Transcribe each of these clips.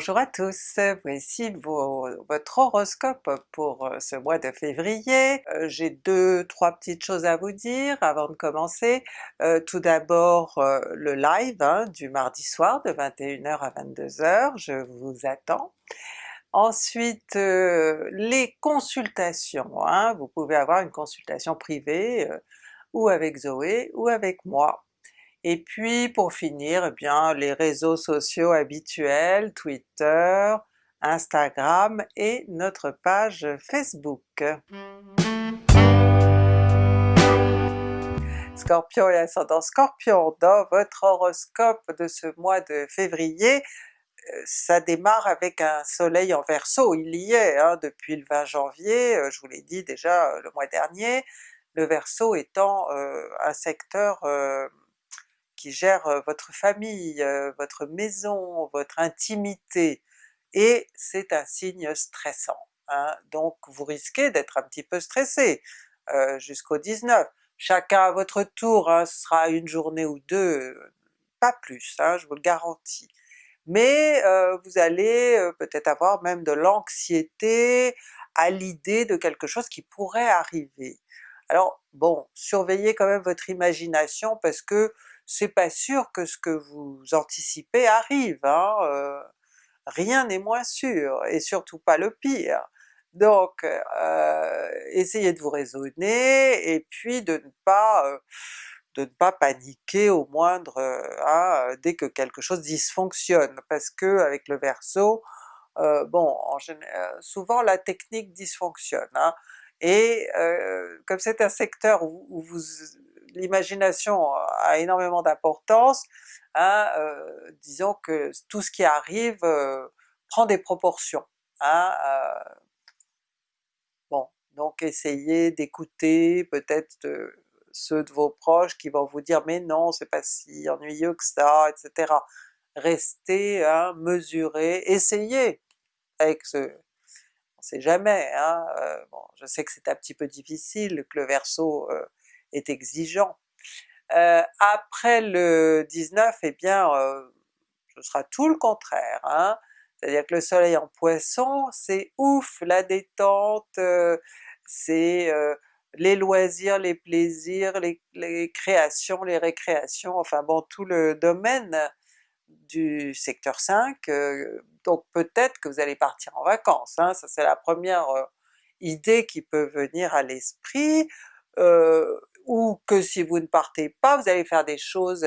Bonjour à tous, voici votre horoscope pour euh, ce mois de février. Euh, j'ai deux, trois petites choses à vous dire avant de commencer. Euh, tout d'abord le live hein, du mardi soir de 21h à 22h, je vous attends. Ensuite les consultations, hein. vous pouvez avoir une consultation privée ou avec Zoé ou avec moi. Et puis pour finir, eh bien les réseaux sociaux habituels, Twitter, Instagram et notre page Facebook. Scorpion et ascendant Scorpion, dans votre horoscope de ce mois de février, euh, ça démarre avec un soleil en Verseau, il y est hein, depuis le 20 janvier, euh, je vous l'ai dit déjà euh, le mois dernier, le Verseau étant un secteur qui gère votre famille, votre maison, votre intimité, et c'est un signe stressant. Hein. Donc vous risquez d'être un petit peu stressé jusqu'au 19. Chacun à votre tour, hein, ce sera une journée ou deux, pas plus, hein, je vous le garantis. Mais vous allez peut-être avoir même de l'anxiété à l'idée de quelque chose qui pourrait arriver. Alors bon, surveillez quand même votre imagination parce que c'est pas sûr que ce que vous anticipez arrive, hein, rien n'est moins sûr, et surtout pas le pire. Donc essayez de vous raisonner et puis de ne pas de ne pas paniquer au moindre, hein, dès que quelque chose dysfonctionne, parce que avec le Verseau, bon, général, souvent la technique dysfonctionne, hein, et comme c'est un secteur où vous l'imagination a énormément d'importance, hein, euh, disons que tout ce qui arrive euh, prend des proportions. Hein, euh, bon, donc essayez d'écouter peut-être ceux de vos proches qui vont vous dire mais non c'est pas si ennuyeux que ça, etc. Restez hein, mesurez, essayez avec ce... on sait jamais, bon, je sais que c'est un petit peu difficile, que le Verseau est exigeant. Euh, après le 19, eh bien euh, ce sera tout le contraire, hein. c'est-à-dire que le soleil en Poisson, c'est ouf, la détente, euh, c'est les loisirs, les plaisirs, les, créations, les récréations, enfin bon tout le domaine du secteur 5, donc peut-être que vous allez partir en vacances, hein. ça c'est la première idée qui peut venir à l'esprit, ou que si vous ne partez pas, vous allez faire des choses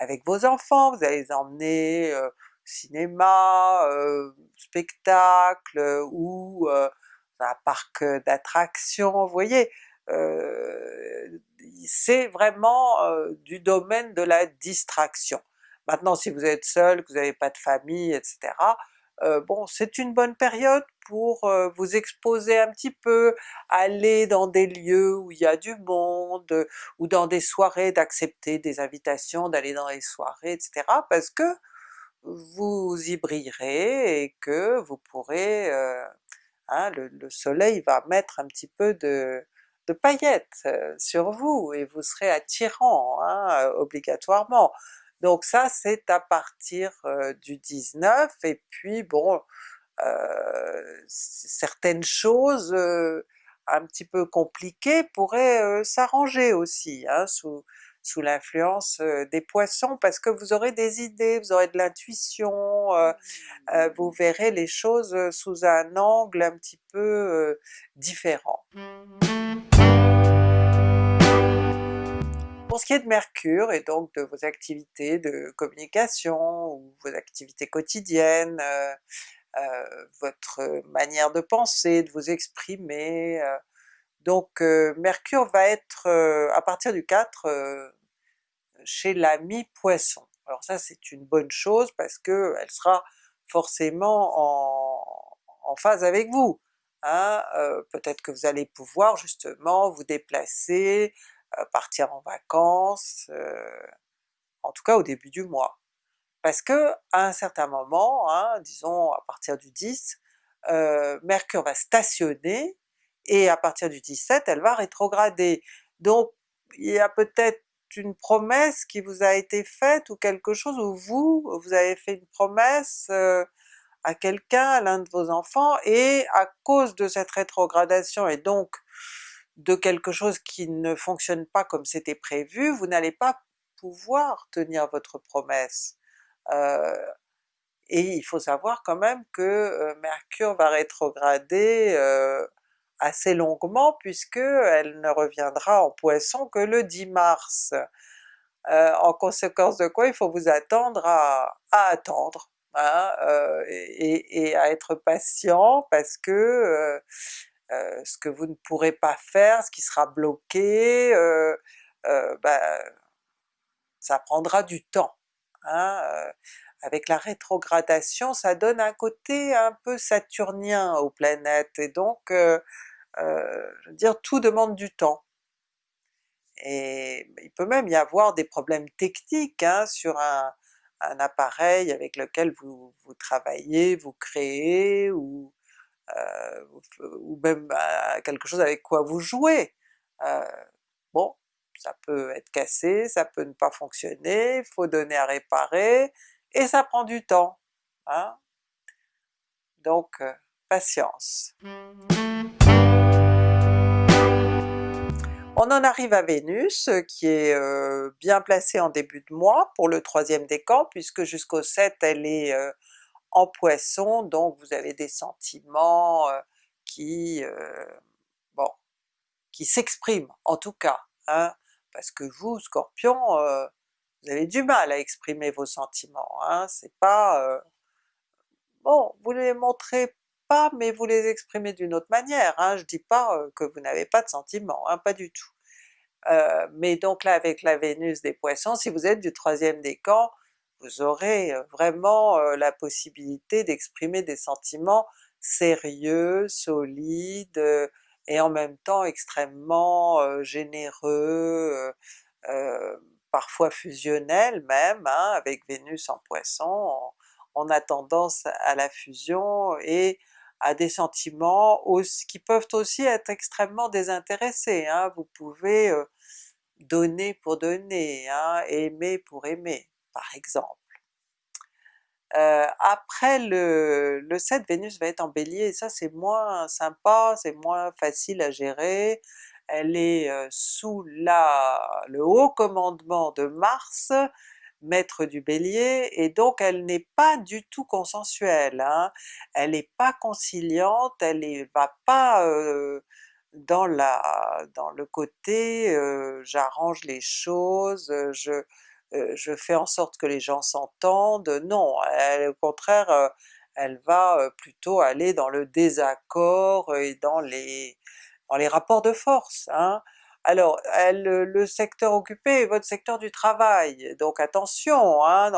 avec vos enfants, vous allez les emmener au cinéma, spectacle, ou un parc d'attractions, vous voyez? c'est vraiment du domaine de la distraction. Maintenant si vous êtes seul, que vous n'avez pas de famille, etc., euh, bon c'est une bonne période pour euh, vous exposer un petit peu, aller dans des lieux où il y a du monde, ou dans des soirées, d'accepter des invitations, d'aller dans les soirées, etc. parce que vous y brillerez et que vous pourrez... Euh, hein, le, soleil va mettre un petit peu de, paillettes sur vous et vous serez attirant hein, obligatoirement. Donc ça c'est à partir du 19 et puis bon, certaines choses un petit peu compliquées pourraient s'arranger aussi hein, sous, sous l'influence des Poissons parce que vous aurez des idées, vous aurez de l'intuition, vous verrez les choses sous un angle un petit peu différent. Pour ce qui est de Mercure et donc de vos activités de communication ou vos activités quotidiennes, euh, euh, votre manière de penser, de vous exprimer, euh, donc Mercure va être à partir du 4 chez l'ami Poisson. Alors ça c'est une bonne chose parce que elle sera forcément en, phase avec vous. Hein? Peut-être que vous allez pouvoir justement vous déplacer, partir en vacances, euh, en tout cas au début du mois. Parce que à un certain moment, hein, disons à partir du 10, euh, Mercure va stationner et à partir du 17 elle va rétrograder. Donc il y a peut-être une promesse qui vous a été faite ou quelque chose où vous, vous avez fait une promesse à à quelqu'un, à l'un de vos enfants, et à cause de cette rétrogradation et donc de quelque chose qui ne fonctionne pas comme c'était prévu, vous n'allez pas pouvoir tenir votre promesse. Euh, et il faut savoir quand même que euh, Mercure va rétrograder euh, assez longuement puisque elle ne reviendra en Poisson que le 10 mars. en conséquence de quoi il faut vous attendre à, attendre, hein, et, et, à être patient parce que euh, ce que vous ne pourrez pas faire, ce qui sera bloqué, euh, euh, ben, ça prendra du temps. Hein, avec la rétrogradation, ça donne un côté un peu saturnien aux planètes, et donc je veux dire tout demande du temps. Et il peut même y avoir des problèmes techniques hein, sur un, appareil avec lequel vous, vous travaillez, vous créez, ou euh, ou même quelque chose avec quoi vous jouez. Euh, bon, ça peut être cassé, ça peut ne pas fonctionner, il faut donner à réparer, et ça prend du temps. Hein? Donc euh, patience. On en arrive à Vénus, qui est bien placée en début de mois pour le troisième décan, puisque jusqu'au 7 elle est en Poisson, donc vous avez des sentiments euh, qui, euh, bon, qui s'expriment en tout cas, hein, parce que vous, Scorpion, euh, vous avez du mal à exprimer vos sentiments, hein, c'est pas... bon, vous les montrez pas, mais vous les exprimez d'une autre manière, hein, je dis pas que vous n'avez pas de sentiments, hein, pas du tout. mais donc là avec la Vénus des Poissons, si vous êtes du troisième décan, vous aurez vraiment la possibilité d'exprimer des sentiments sérieux, solides, et en même temps extrêmement généreux, parfois fusionnels même, hein, avec Vénus en Poisson, on, a tendance à la fusion et à des sentiments qui peuvent aussi être extrêmement désintéressés, hein. vous pouvez donner pour donner, hein, aimer pour aimer par exemple. Euh, après le, le 7, Vénus va être en Bélier et ça c'est moins sympa, c'est moins facile à gérer, elle est euh, sous la, le haut commandement de Mars, maître du Bélier, et donc elle n'est pas du tout consensuelle, hein. elle n'est pas conciliante, elle ne va pas euh, dans, la, dans le côté j'arrange les choses, je, euh, je fais en sorte que les gens s'entendent, non, au contraire euh, elle va euh, plutôt aller dans le désaccord et dans les, dans les rapports de force. Hein. Alors le secteur occupé est votre secteur du travail, donc attention hein,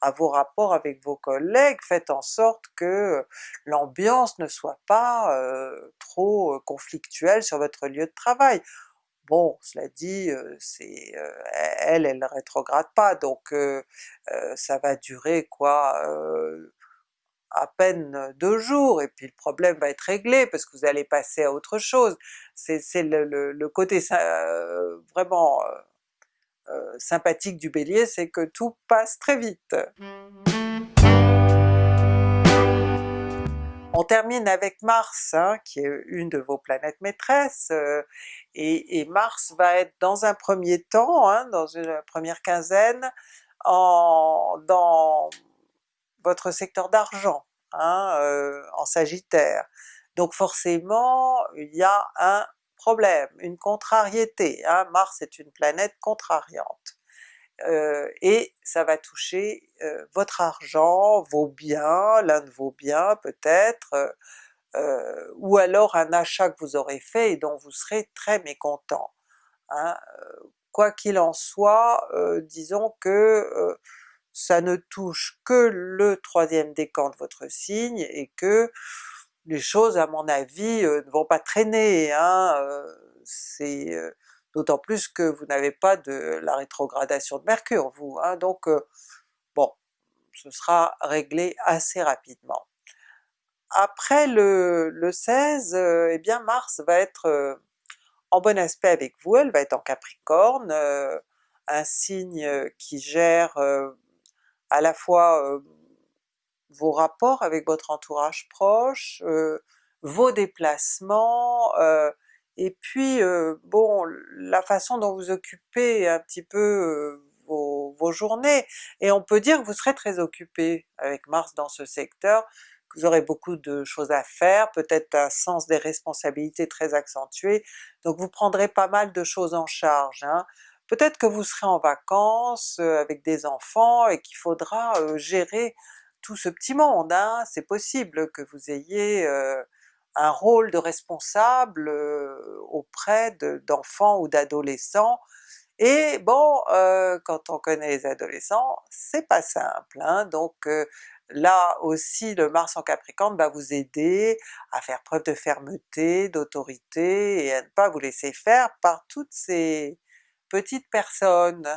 à vos rapports avec vos collègues, faites en sorte que l'ambiance ne soit pas trop conflictuelle sur votre lieu de travail. Bon, cela dit, c'est elle, elle ne rétrograde pas, donc ça va durer quoi, à peine deux jours, et puis le problème va être réglé parce que vous allez passer à autre chose. C'est le, côté vraiment sympathique du Bélier, c'est que tout passe très vite. On termine avec Mars, hein, qui est une de vos planètes maîtresses, euh, et, Mars va être dans un premier temps, hein, dans une première quinzaine, dans votre secteur d'argent, hein, euh, en Sagittaire. Donc forcément il y a un problème, une contrariété, Mars est une planète contrariante. Euh, et ça va toucher euh, votre argent, vos biens, l'un de vos biens peut-être, euh, ou alors un achat que vous aurez fait et dont vous serez très mécontent. Hein. Quoi qu'il en soit, disons que ça ne touche que le troisième décan de votre signe et que les choses à mon avis ne vont pas traîner, hein, c'est d'autant plus que vous n'avez pas de la rétrogradation de Mercure vous, hein, donc euh, bon, ce sera réglé assez rapidement. Après le, le 16, euh, eh bien Mars va être euh, en bon aspect avec vous, elle va être en Capricorne, un signe qui gère à la fois vos rapports avec votre entourage proche, vos déplacements, et puis bon la façon dont vous occupez un petit peu vos, vos, journées, et on peut dire que vous serez très occupé avec Mars dans ce secteur, que vous aurez beaucoup de choses à faire, peut-être un sens des responsabilités très accentué, donc vous prendrez pas mal de choses en charge. Hein. Peut-être que vous serez en vacances avec des enfants et qu'il faudra gérer tout ce petit monde, hein. c'est possible que vous ayez un rôle de responsable auprès d'enfants ou d'adolescents, et bon, quand on connaît les adolescents, c'est pas simple, hein. donc là aussi le Mars en Capricorne va vous aider à faire preuve de fermeté, d'autorité, et à ne pas vous laisser faire par toutes ces petites personnes.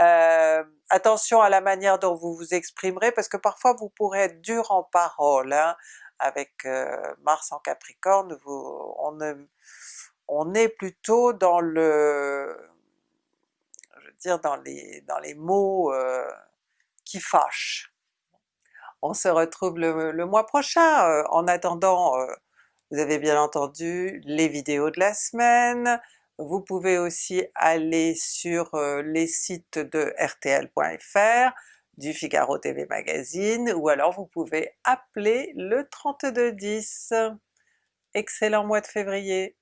Euh, attention à la manière dont vous vous exprimerez, parce que parfois vous pourrez être dur en parole, hein. Avec euh, Mars en Capricorne, on, est plutôt dans le... je dire dans les, mots euh, qui fâchent. On se retrouve le, le mois prochain, en attendant vous avez bien entendu les vidéos de la semaine, vous pouvez aussi aller sur les sites de rtl.fr, du Figaro TV Magazine, ou alors vous pouvez appeler le 3210. Excellent mois de février!